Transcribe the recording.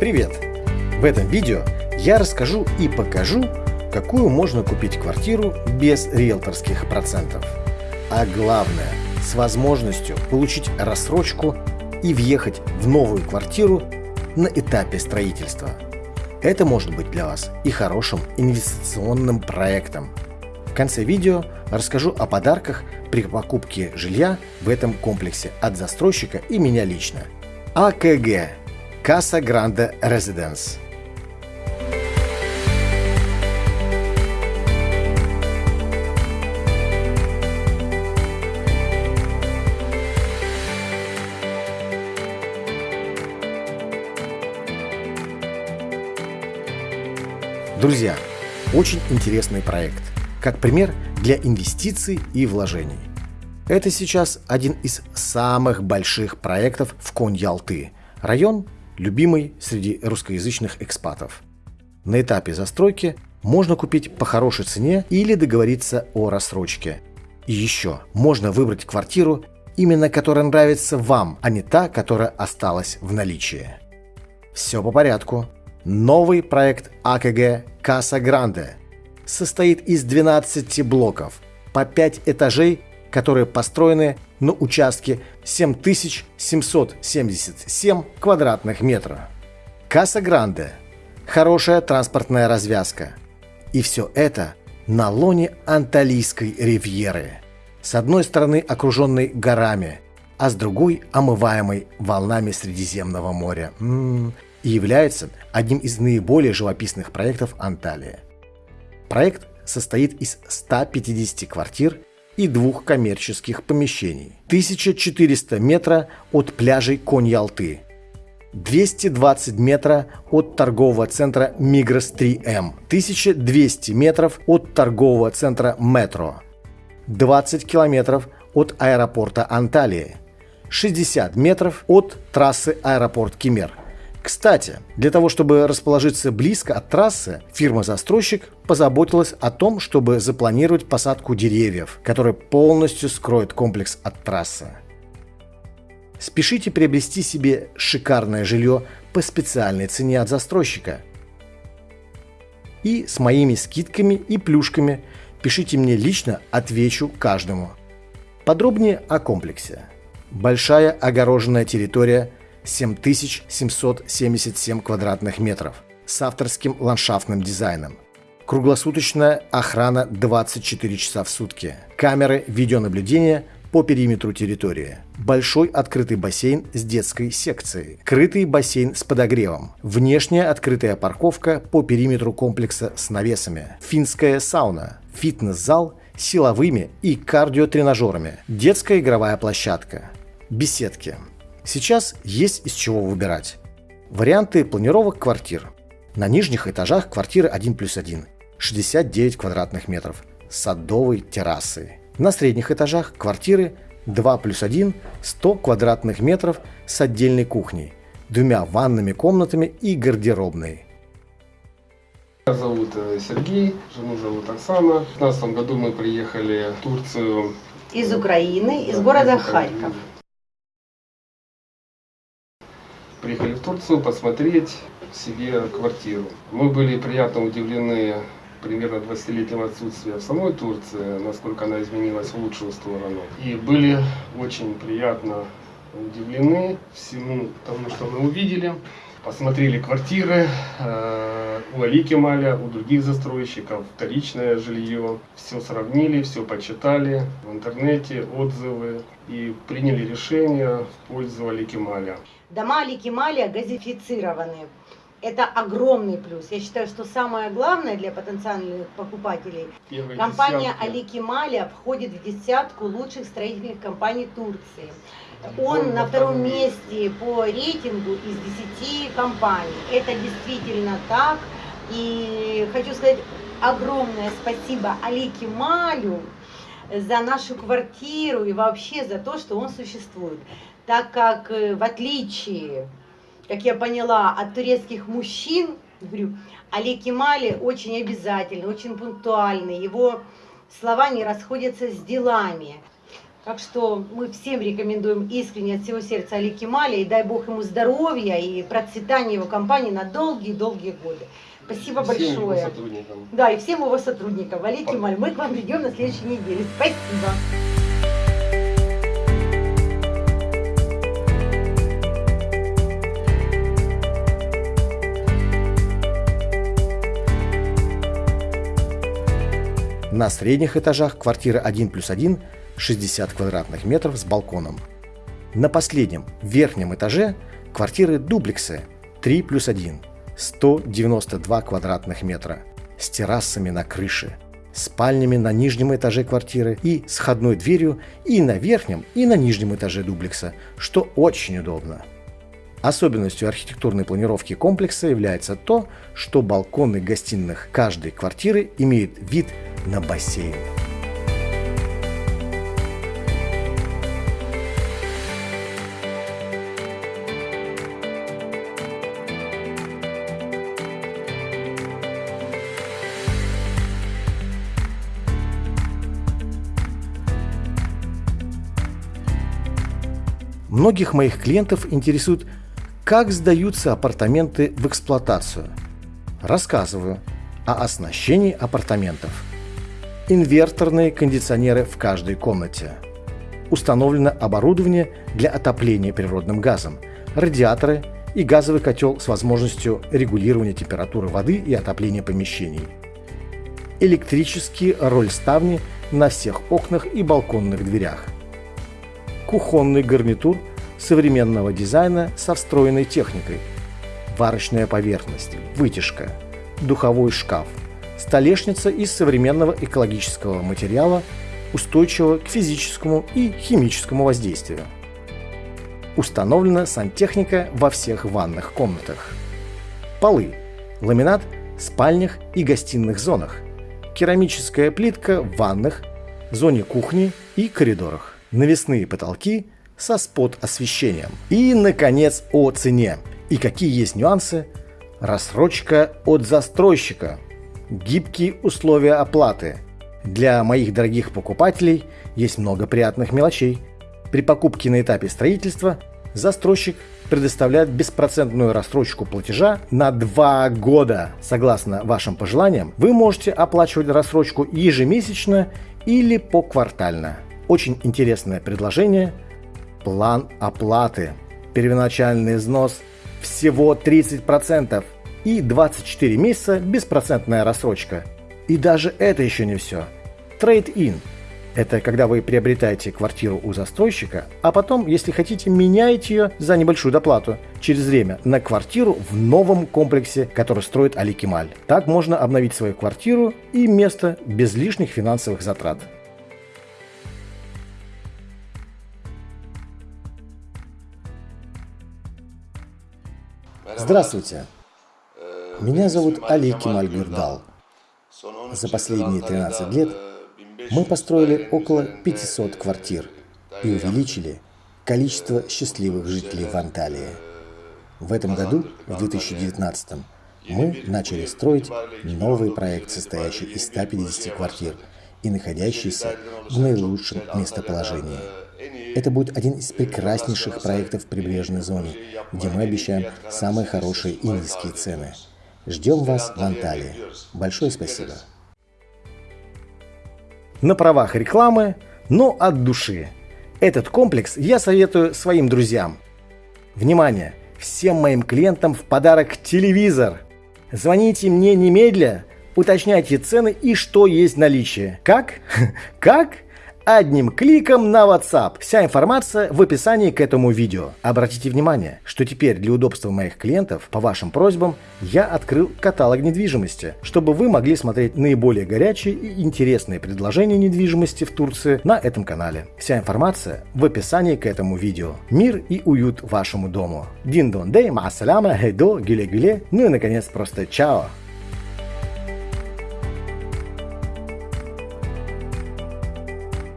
Привет! В этом видео я расскажу и покажу, какую можно купить квартиру без риэлторских процентов. А главное, с возможностью получить рассрочку и въехать в новую квартиру на этапе строительства. Это может быть для вас и хорошим инвестиционным проектом. В конце видео расскажу о подарках при покупке жилья в этом комплексе от застройщика и меня лично. АКГ Casa Grande Residence. Друзья, очень интересный проект, как пример для инвестиций и вложений. Это сейчас один из самых больших проектов в Конь-Ялты, район любимый среди русскоязычных экспатов. На этапе застройки можно купить по хорошей цене или договориться о рассрочке. И еще можно выбрать квартиру, именно которая нравится вам, а не та, которая осталась в наличии. Все по порядку. Новый проект АКГ Каса Гранде состоит из 12 блоков по 5 этажей которые построены на участке 7777 квадратных метров. Каса Гранде – хорошая транспортная развязка. И все это на лоне Анталийской ривьеры. С одной стороны окруженной горами, а с другой омываемой волнами Средиземного моря. М -м -м, и является одним из наиболее живописных проектов Анталии. Проект состоит из 150 квартир и двух коммерческих помещений. 1400 метра от пляжей Конь-Ялты. 220 метра от торгового центра Мигрос 3М, 1200 метров от торгового центра Метро, 20 километров от аэропорта Анталии, 60 метров от трассы аэропорт Кемер – кстати, для того, чтобы расположиться близко от трассы, фирма-застройщик позаботилась о том, чтобы запланировать посадку деревьев, которые полностью скроют комплекс от трассы. Спешите приобрести себе шикарное жилье по специальной цене от застройщика. И с моими скидками и плюшками пишите мне лично, отвечу каждому. Подробнее о комплексе. Большая огороженная территория 7777 квадратных метров с авторским ландшафтным дизайном. Круглосуточная охрана 24 часа в сутки. Камеры видеонаблюдения по периметру территории. Большой открытый бассейн с детской секцией. Крытый бассейн с подогревом. Внешняя открытая парковка по периметру комплекса с навесами. Финская сауна. Фитнес-зал силовыми и кардиотренажерами. Детская игровая площадка. Беседки. Сейчас есть из чего выбирать. Варианты планировок квартир. На нижних этажах квартиры 1 плюс 1, 69 квадратных метров, с садовой террасой. На средних этажах квартиры 2 плюс 1, 100 квадратных метров с отдельной кухней, двумя ванными комнатами и гардеробной. Меня зовут э, Сергей, жену зовут Оксана. В 2015 году мы приехали в Турцию. Из Украины, из города Харьков. Приехали в Турцию посмотреть себе квартиру. Мы были приятно удивлены примерно 20-летнего отсутствия в самой Турции, насколько она изменилась в лучшую сторону. И были очень приятно удивлены всему тому, что мы увидели. Посмотрели квартиры э, у Али Кемаля, у других застройщиков, вторичное жилье. Все сравнили, все почитали в интернете, отзывы и приняли решение в пользу Али Кемаля. Дома Аликималия газифицированы. Это огромный плюс. Я считаю, что самое главное для потенциальных покупателей, Первые компания десятки. Аликималия входит в десятку лучших строительных компаний Турции. Он Он на втором месте по рейтингу из 10 компаний. Это действительно так. И хочу сказать огромное спасибо Алике Малю за нашу квартиру и вообще за то, что он существует. Так как э, в отличие, как я поняла, от турецких мужчин, говорю, Али Кемали очень обязательный, очень пунктуальный. Его слова не расходятся с делами. Так что мы всем рекомендуем искренне от всего сердца Али Кемаля и дай Бог ему здоровья и процветания его компании на долгие-долгие годы. Спасибо Всем его большое. сотрудникам. Да, и всем его сотрудникам. Али Кемаль, мы к вам придем на следующей неделе. Спасибо. На средних этажах квартира 1 плюс 1 60 квадратных метров с балконом. На последнем, верхнем этаже квартиры дуплексы 3 плюс 1 192 квадратных метра с террасами на крыше, спальнями на нижнем этаже квартиры и с входной дверью и на верхнем, и на нижнем этаже дуплекса, что очень удобно. Особенностью архитектурной планировки комплекса является то, что балконы гостиных каждой квартиры имеют вид на бассейн. Многих моих клиентов интересует, как сдаются апартаменты в эксплуатацию. Рассказываю о оснащении апартаментов. Инверторные кондиционеры в каждой комнате. Установлено оборудование для отопления природным газом, радиаторы и газовый котел с возможностью регулирования температуры воды и отопления помещений. Электрические рольставни на всех окнах и балконных дверях – кухонный гарнитур современного дизайна со встроенной техникой, варочная поверхность, вытяжка, духовой шкаф, столешница из современного экологического материала, устойчивого к физическому и химическому воздействию. Установлена сантехника во всех ванных комнатах. Полы, ламинат в спальнях и гостиных зонах, керамическая плитка в ванных, зоне кухни и коридорах навесные потолки со спот-освещением. И, наконец, о цене. И какие есть нюансы? Рассрочка от застройщика. Гибкие условия оплаты. Для моих дорогих покупателей есть много приятных мелочей. При покупке на этапе строительства застройщик предоставляет беспроцентную рассрочку платежа на 2 года. Согласно вашим пожеланиям, вы можете оплачивать рассрочку ежемесячно или поквартально. Очень интересное предложение. План оплаты. Первоначальный взнос всего 30% и 24 месяца беспроцентная рассрочка. И даже это еще не все. Trade-in – это когда вы приобретаете квартиру у застройщика, а потом, если хотите, меняете ее за небольшую доплату через время на квартиру в новом комплексе, который строит Али Кемаль. Так можно обновить свою квартиру и место без лишних финансовых затрат. Здравствуйте. Меня зовут Али Кемаль Гюрдал. За последние 13 лет мы построили около 500 квартир и увеличили количество счастливых жителей в Анталии. В этом году, в 2019, мы начали строить новый проект, состоящий из 150 квартир и находящийся в наилучшем местоположении. Это будет один из прекраснейших проектов в прибрежной зоне, где мы обещаем самые хорошие и низкие цены. Ждем вас в Анталии. Большое спасибо. На правах рекламы, но от души. Этот комплекс я советую своим друзьям. Внимание! Всем моим клиентам в подарок телевизор. Звоните мне немедля, уточняйте цены и что есть в наличии. Как? Как? Одним кликом на WhatsApp. Вся информация в описании к этому видео. Обратите внимание, что теперь для удобства моих клиентов, по вашим просьбам, я открыл каталог недвижимости, чтобы вы могли смотреть наиболее горячие и интересные предложения недвижимости в Турции на этом канале. Вся информация в описании к этому видео. Мир и уют вашему дому. Дин дон дей, ма хейдо, гюле гюле, ну и наконец просто чао.